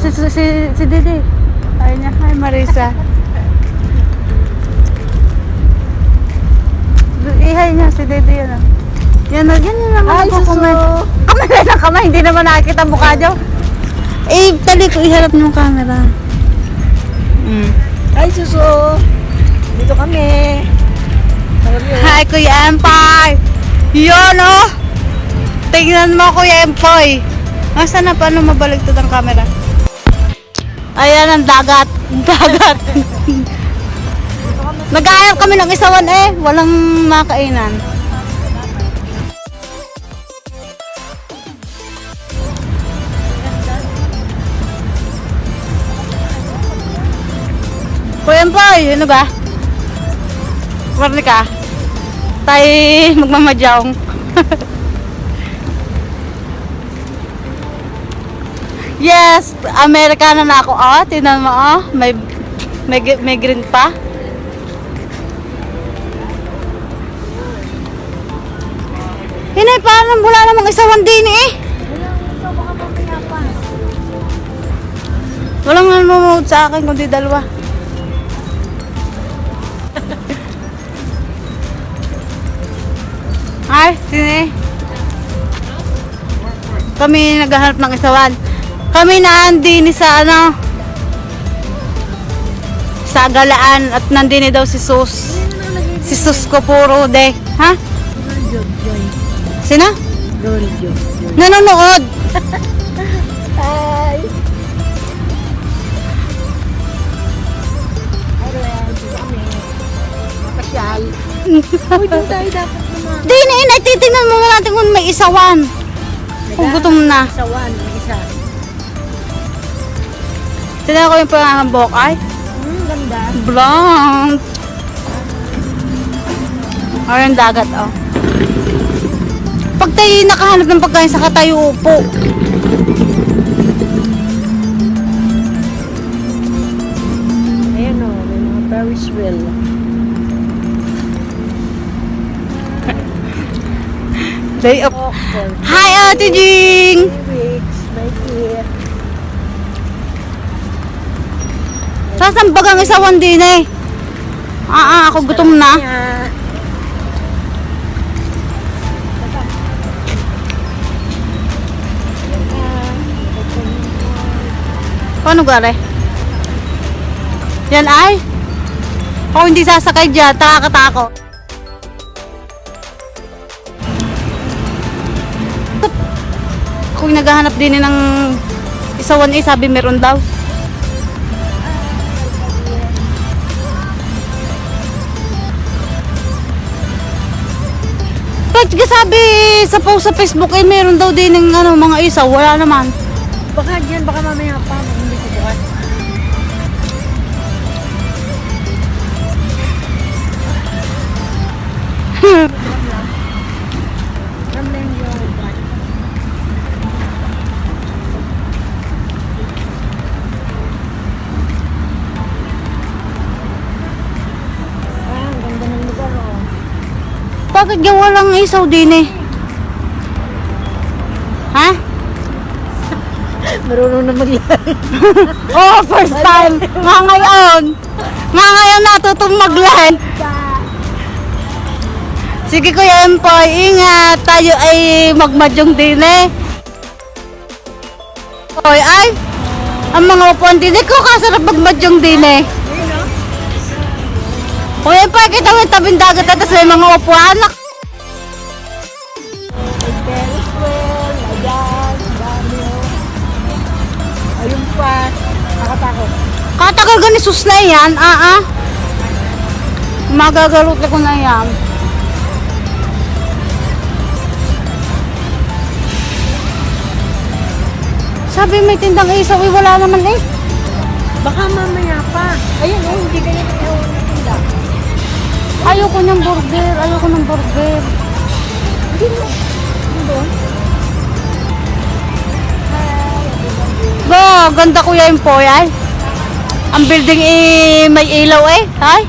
si, si, si, si Didi. Ay niya, hi Marisa. Ihay niya si Didi yan. ah. Yan, yan, yan lang Hi, ako Suso. kamay. Kamay na kamay, hindi naman nakikita ang mukha niyo. Eh, tali ko, iharap niyo yung camera. Mm. Hi, Suso! Dito kami. Hi, Kuya Empay! Yun, oh! Tingnan mo, Kuya Empoy! Asa na paano mabaligtad ang camera? Ayan ang dagat. Dagat. Nag-aayap kami ng isawan eh. Walang makainan. Kuya Empoy, ano ba? Marni ka? Tayo magmamadyong. yes, Amerikana na ako. Oh, tinan mo oh. May, may, may green pa. Hinay, parang wala namang isawan din eh. Walang nanonood sa akin kundi dalawa. Ay, sini. Kami naghahanap ng isawan. Kami naandi ni sa ano sa galaan at nandini daw si Sus. Si Sus ko puro de. Ha? Sino? Nanonood. Hi! Mapasyal. Uy, doon tayo dapat naman. Di na titingnan mo natin kung may isawan. Kung gutom na. Isa Tignan ko yung pangangambok ay. Hmm, ganda. Blonde. Ayun dagat oh. Pag tayo nakahanap ng pagkain sa tayo upo. Ayan o, may mga Ferris wheel. Day. Oh, for Hi Ate Jing! three weeks, right here. Saan bagang isawan din eh? Ah, ah, ako gutom na. Paano gare? Yan ay? Ako hindi sasakay dyan, takakatako. Kung naghahanap din ng isawan eh, sabi meron daw. Kahit ka sabi sa post sa Facebook eh, meron daw din ng ano, mga isaw, wala naman. Baka dyan, baka mamaya pa, hindi ko bukas. Ramlan Bakit gawa walang isaw din eh? Ha? Marunong na maglaro. Oh, first time. Nga ngayon. Nga ngayon natutong mag-live. Sige Kuya Empoy, ingat. Tayo ay magmadyong din eh. Oy, ay. Ang mga upuan din eh, ko kasarap magmadyong din eh. Kuya Empoy, kita mo yung tabing dagat at may mga upuan. Nak- pa, nakatakot. Katagal gani sus na yan, ah ah. Magagalot ko na yan. Sabi may tindang isaw, eh, wala naman eh. Baka mamaya pa. Ayun oh, hindi ganyan yung tinda. Ayoko ng burger, ayoko ng burger. Hindi mo. Hindi Nako, ang ganda kuya yung po yan. Ang building eh, may ilaw eh. Ay,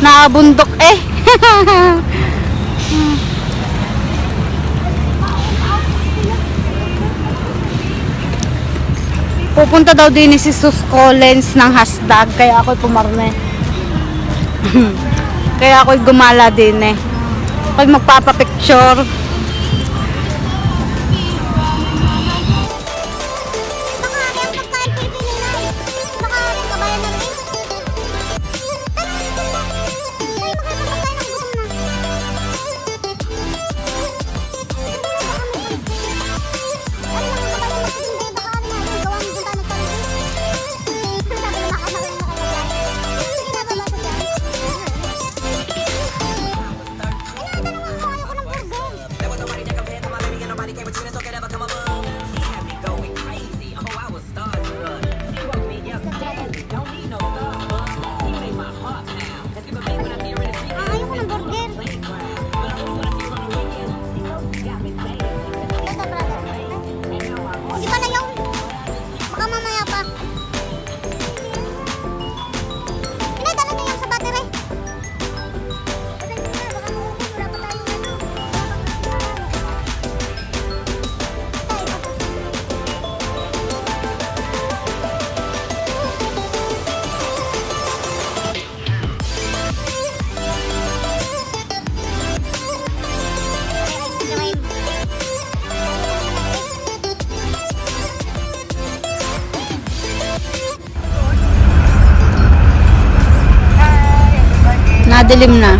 naabundok eh. Pupunta daw din si Sus Collins ng hashtag. Kaya ako'y pumarne. kaya ako'y gumala din eh. Ako'y magpapapicture. Nadilim na.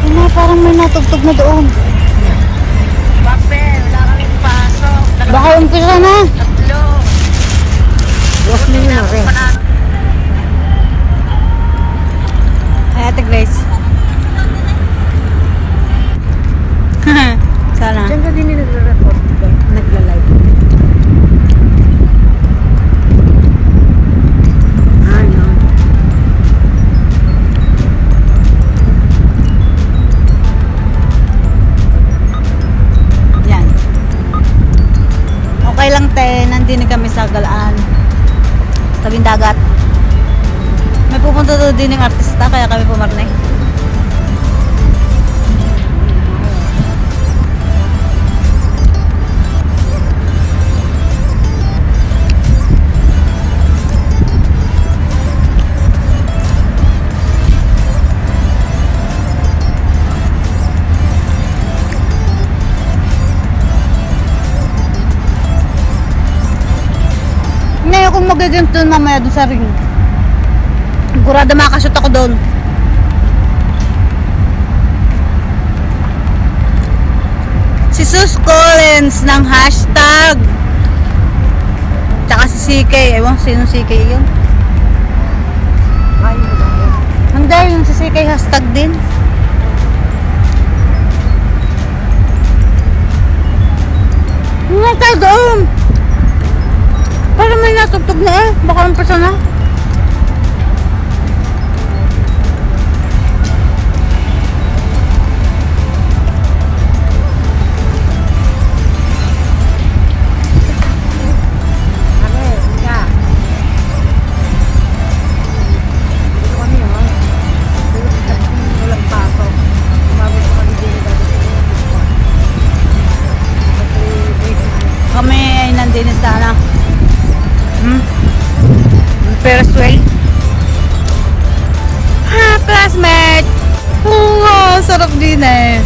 Ano, parang may natugtog na doon. Bape, wala kaming pasok. Baka umpisa na. Tatlo. Bukas na yun ako. Ay, Ate Grace. Sana. Diyan ka din nagre-record. Nagla-live. Ah. Yan. Okay lang te, nandini kami sa Galaan. Tabing dagat. May pupunta doon din ng artista, kaya kami pumarne. Hindi akong magaganto mamaya doon sa ring. Sigurado makashoot ako doon. Si Sus Collins ng hashtag. Tsaka si CK. Ewan sino CK yun. Ko. Hindi, yung si CK hashtag din. Nga tayo doon. Para may natugtog na eh. Baka ang pasa Hmm? Ferris wheel. Ha, classmate! Oo, sarap din eh.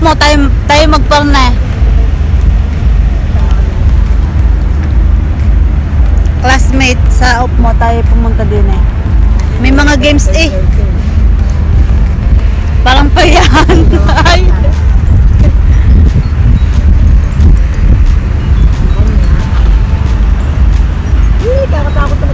mo tayo, tayo magparna. Eh. Classmate sa up mo tayo pumunta din eh. May mga games eh. Parang payahan. Ay. Hindi, kakatakot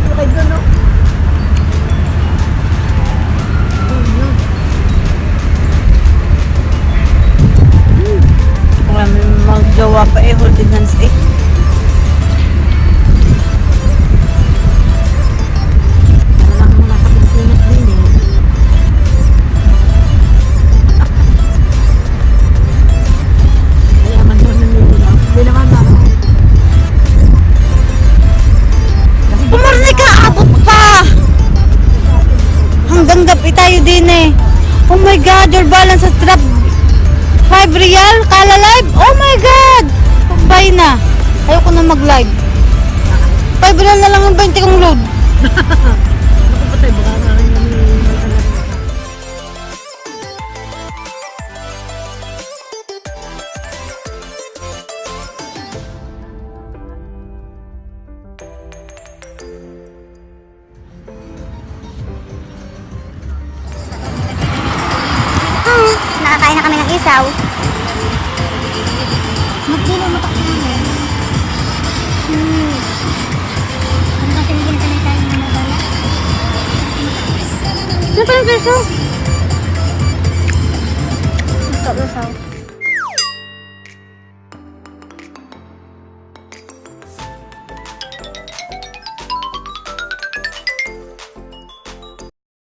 Kanya. God, your balance sa trap 5 real? Kala live? Oh my God! Bye na. Ayoko na mag-live. 5 real na lang yung 20 kong load. Ako patay, Ano pa